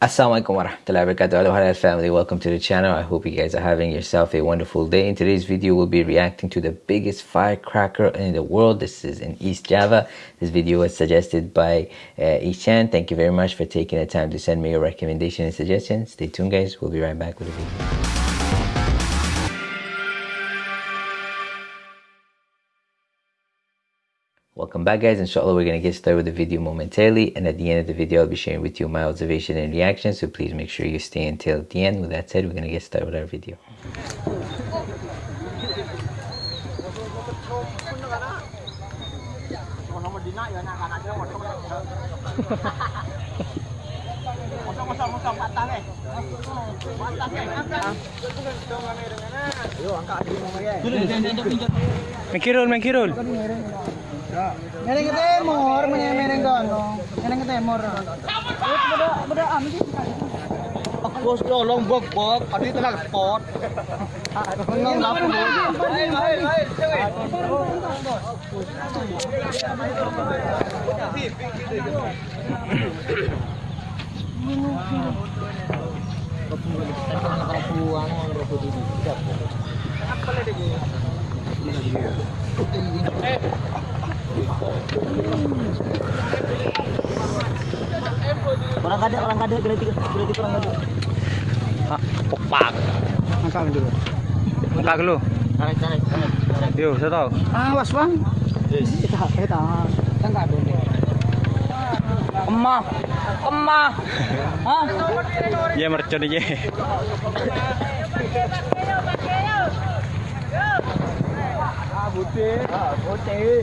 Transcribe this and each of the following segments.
Assalamualaikum warahmatullahi wabarakatuh Halal family. Welcome to the channel. I hope you guys are having yourself a wonderful day. In today's video we'll be reacting to the biggest firecracker in the world. This is in East Java. This video was suggested by uh, Ishan thank you very much for taking the time to send me your recommendation and suggestions stay tuned guys. We'll be right back with the video Welcome back guys, inshallah we're going to get started with the video momentarily and at the end of the video I'll be sharing with you my observation and reaction so please make sure you stay until the end. With that said, we're going to get started with our video. Mengkirul, mengkirul. Mereng ke timur, mereng mereng dono. Mereng ke timur. Beda beda am. Bos lo lombok bok, adi telah spot. Ngong lap Orang kada, orang kada, kena tiga, kena tiga orang kada. Pak. Angkat dulu. Angkat dulu. Tarik, tarik, tarik. Yo, saya tahu. Awas bang. Kita kita angkat dulu. Kemah. Hah? Ya mercon aja. Ah putih. Ah putih.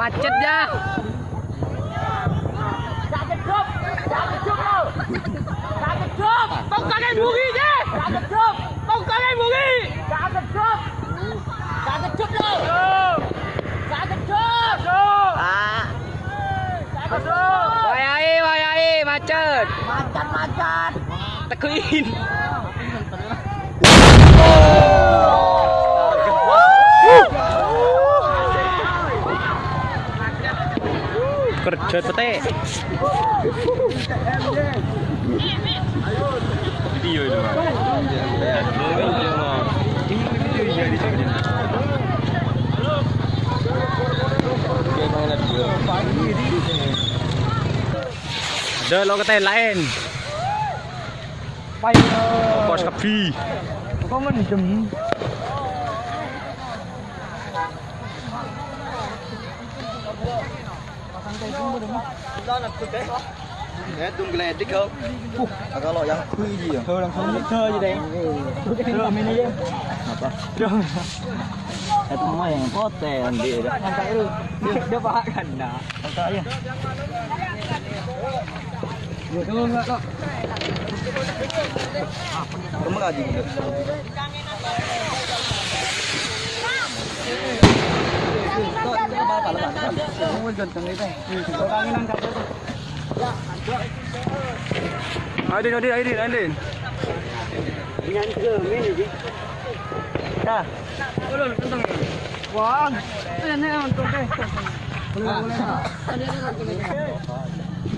Macet ya. Wayai, wayai, macet. Macan macan. Tekuin. Kerja petik. Video itu. Ada lo kata lain. 가만히 좀 나는 그때 Nè, tung lên tích không? À, có loại đang khui gì à? Thơ đang không thơ gì đây? Thơ mình đi chứ? Hợp à? Thơ Thơ thằng mày có tè làm gì đó? Thằng cái đi Đưa ba cần đã Thằng cái đi Vừa thương đó. Không là gì được. Ai đi đi đi đi anh lên. Nhanh cơ mình đi. Ta. Ôi Wow. Đây này còn đây. Hãy subscribe cho kênh Ghiền Mì Gõ Để không bỏ lỡ những video hấp dẫn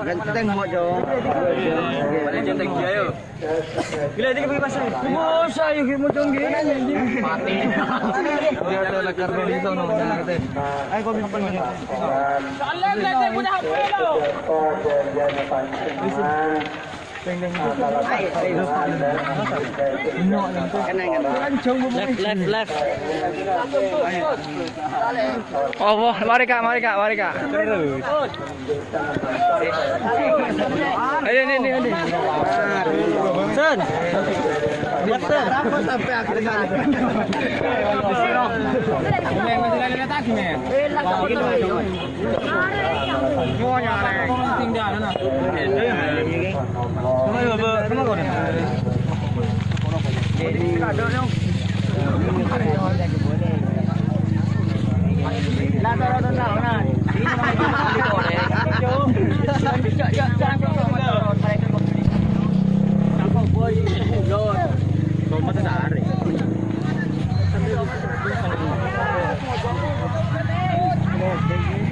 Ganteng mau jauh. Jenteng dia yo. Gila dia pergi pasar. Bosa yuk mau tonggeng Mati. Dia ada lekar di sana. Ayo kau bimbang ini. Left, left, left. Oh, mari kak, mari kak, mari kak. Ini, ini, ini, ini. là được rồi.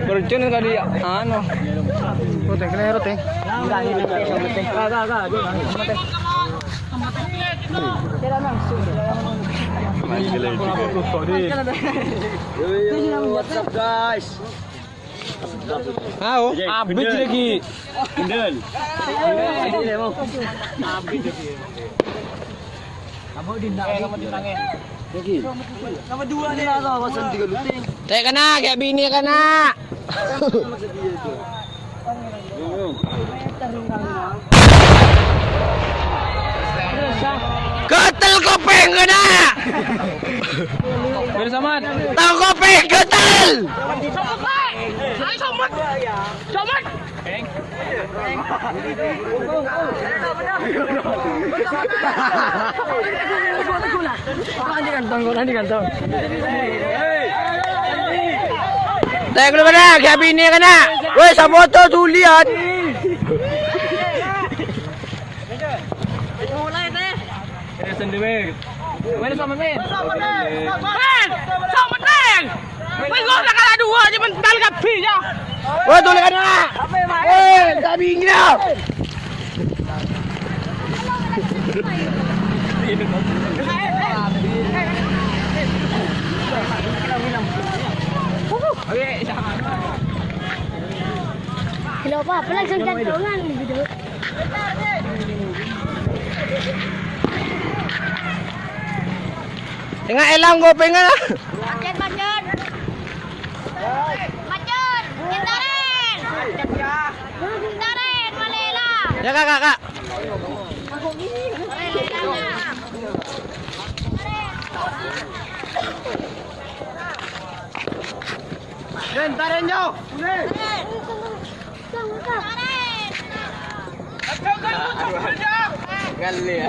Berjun kan tadi anu. Roteng kena roteng. Enggak ini. Enggak enggak enggak. What's? Ah, abis lagi. Kena, kayak bini kena. Ketel kopeng kena. Bersama. Tahu kopeng ketel. Teh kalau kena, kayak bini kena. Woi, sa foto tu lihat. Mana sama men? Men! Sama men! Woi, gua nak kalah dua je mental kapi je. Woi, tu kena. Woi, tak bini dah. Hello pa, pala sa gantungan gitu. Tengah elang kau pengen lah. Macet macet. Macet. Kentaren. Kentaren malela. Ya kak kak kak. Lên, ta lên nhau. Lên. Ngăn lìa.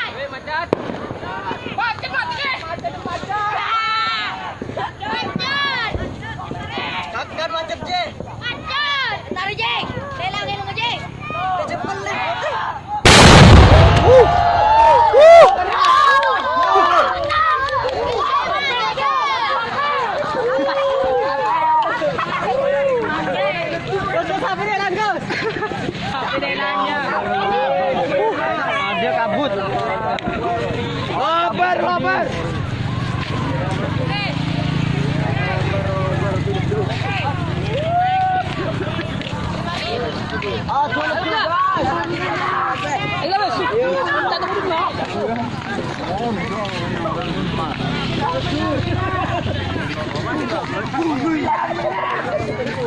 Juga.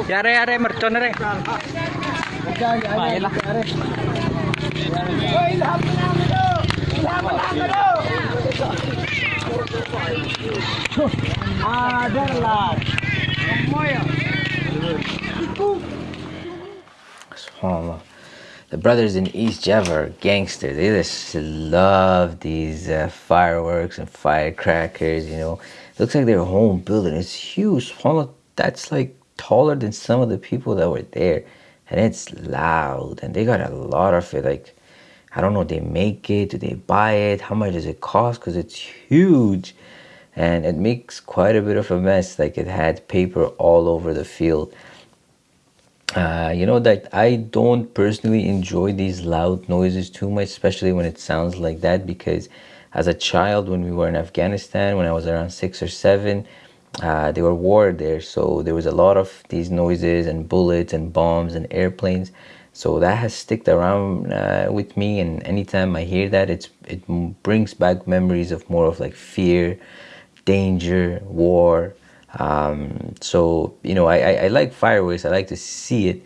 Yare yare mercon re. Baiklah. SubhanAllah. The brothers in East Java are gangsters. They just love these uh, fireworks and firecrackers, you know. looks like their home building. It's huge. SubhanAllah, that's like taller than some of the people that were there. And it's loud. And they got a lot of it. Like, I don't know, they make it, do they buy it, how much does it cost? Because it's huge and it makes quite a bit of a mess. Like it had paper all over the field. Uh, you know that I don't personally enjoy these loud noises too much, especially when it sounds like that because as a child when we were in Afghanistan, when I was around six or seven, uh, they were war there. So there was a lot of these noises and bullets and bombs and airplanes. So that has sticked around uh, with me. And anytime i hear that it's it brings back memories of more of like fear danger war um, so you know I, I, I like fireworks i like to see it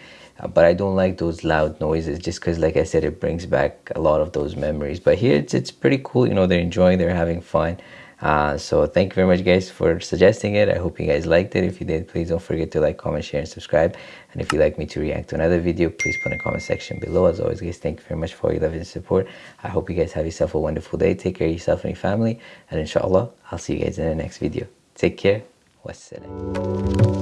but i don't like those loud noises just because like i said it brings back a lot of those memories but here it's, it's pretty cool you know they're enjoying they're having fun uh, so thank you very much guys for suggesting it. I hope you guys liked it. If you did, please don't forget to like, comment, share, and subscribe. And if you'd like me to react to another video, please put in the comment section below. As always guys, thank you very much for your love and support. I hope you guys have yourself a wonderful day. Take care of yourself and your family. And inshallah, I'll see you guys in the next video. Take care. والسلام.